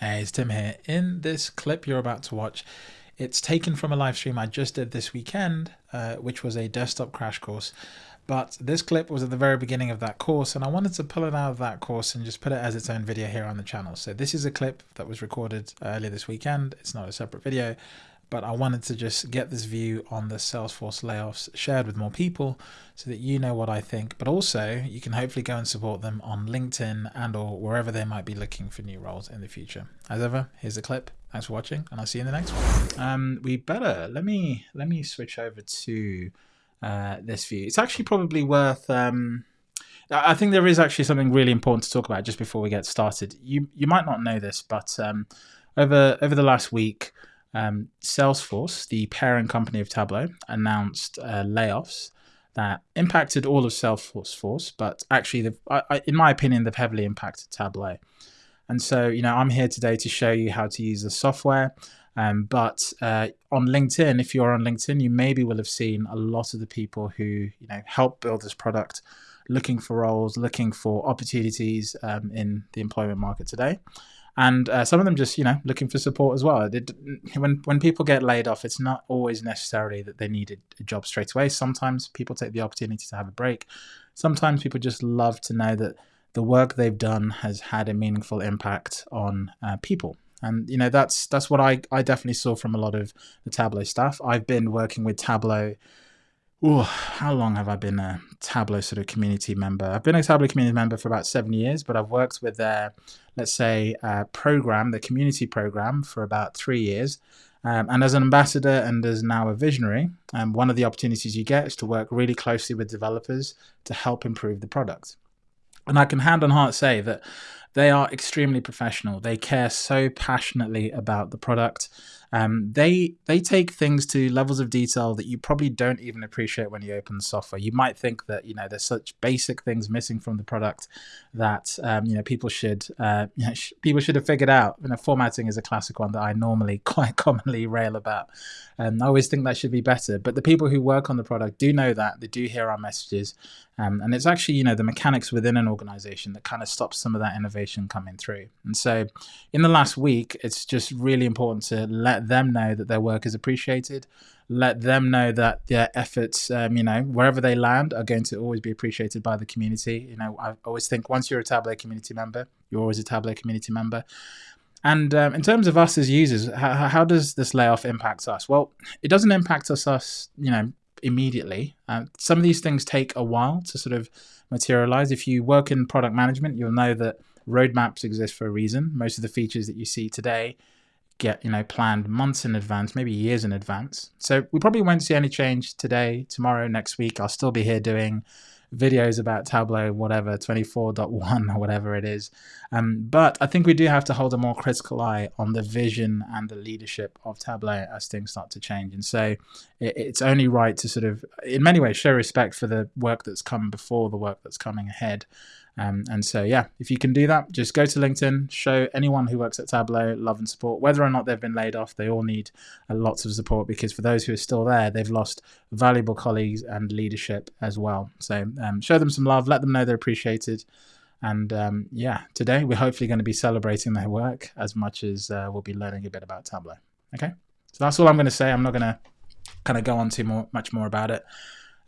Hey, it's Tim here. In this clip you're about to watch, it's taken from a live stream I just did this weekend, uh, which was a desktop crash course. But this clip was at the very beginning of that course, and I wanted to pull it out of that course and just put it as its own video here on the channel. So this is a clip that was recorded earlier this weekend. It's not a separate video, but I wanted to just get this view on the Salesforce layoffs shared with more people so that you know what I think, but also you can hopefully go and support them on LinkedIn and or wherever they might be looking for new roles in the future. As ever, here's the clip. Thanks for watching and I'll see you in the next one. Um, we better, let me, let me switch over to uh, this view. It's actually probably worth, um, I think there is actually something really important to talk about just before we get started. You, you might not know this, but um, over, over the last week, um, Salesforce, the parent company of Tableau, announced uh, layoffs that impacted all of Salesforce, but actually, I, I, in my opinion, they've heavily impacted Tableau. And so, you know, I'm here today to show you how to use the software. Um, but uh, on LinkedIn, if you're on LinkedIn, you maybe will have seen a lot of the people who, you know, help build this product, looking for roles, looking for opportunities um, in the employment market today and uh, some of them just you know looking for support as well. When when people get laid off, it's not always necessarily that they need a, job straight away. Sometimes people take the opportunity to have a break. Sometimes people just love to know that the work they've done has had a meaningful impact on uh, people. And you know that's that's what I I definitely saw from a lot of the Tableau staff. I've been working with Tableau Ooh, how long have I been a Tableau sort of community member? I've been a Tableau community member for about seven years, but I've worked with their, let's say, uh, program, the community program, for about three years. Um, and as an ambassador and as now a visionary, um, one of the opportunities you get is to work really closely with developers to help improve the product. And I can hand on heart say that they are extremely professional. They care so passionately about the product. Um, they they take things to levels of detail that you probably don't even appreciate when you open the software. You might think that you know there's such basic things missing from the product that um, you know people should uh, you know, sh people should have figured out. You know, formatting is a classic one that I normally quite commonly rail about. Um, I always think that should be better, but the people who work on the product do know that. They do hear our messages, um, and it's actually you know the mechanics within an organization that kind of stops some of that innovation coming through. And so, in the last week, it's just really important to let let them know that their work is appreciated. Let them know that their efforts, um, you know, wherever they land, are going to always be appreciated by the community. You know, I always think once you're a Tableau community member, you're always a Tableau community member. And um, in terms of us as users, how, how, does this layoff impact us? Well, it doesn't impact us, us you know, immediately. Uh, some of these things take a while to sort of materialize. If you work in product management, you'll know that roadmaps exist for a reason. Most of the features that you see today get you know planned months in advance, maybe years in advance. So we probably won't see any change today, tomorrow, next week. I'll still be here doing videos about Tableau, whatever, 24.1 or whatever it is. Um, but I think we do have to hold a more critical eye on the vision and the leadership of Tableau as things start to change. And so it, it's only right to sort of, in many ways, show respect for the work that's come before the work that's coming ahead. Um, and so, yeah, if you can do that, just go to LinkedIn, show anyone who works at Tableau love and support. Whether or not they've been laid off, they all need uh, lots of support because for those who are still there, they've lost valuable colleagues and leadership as well. So, um, show them some love, let them know they're appreciated. And um, yeah, today we're hopefully going to be celebrating their work as much as uh, we'll be learning a bit about Tableau. Okay, so that's all I'm going to say. I'm not going to kind of go on to more, much more about it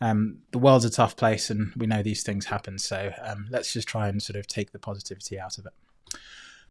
um, the world's a tough place and we know these things happen. So um, let's just try and sort of take the positivity out of it.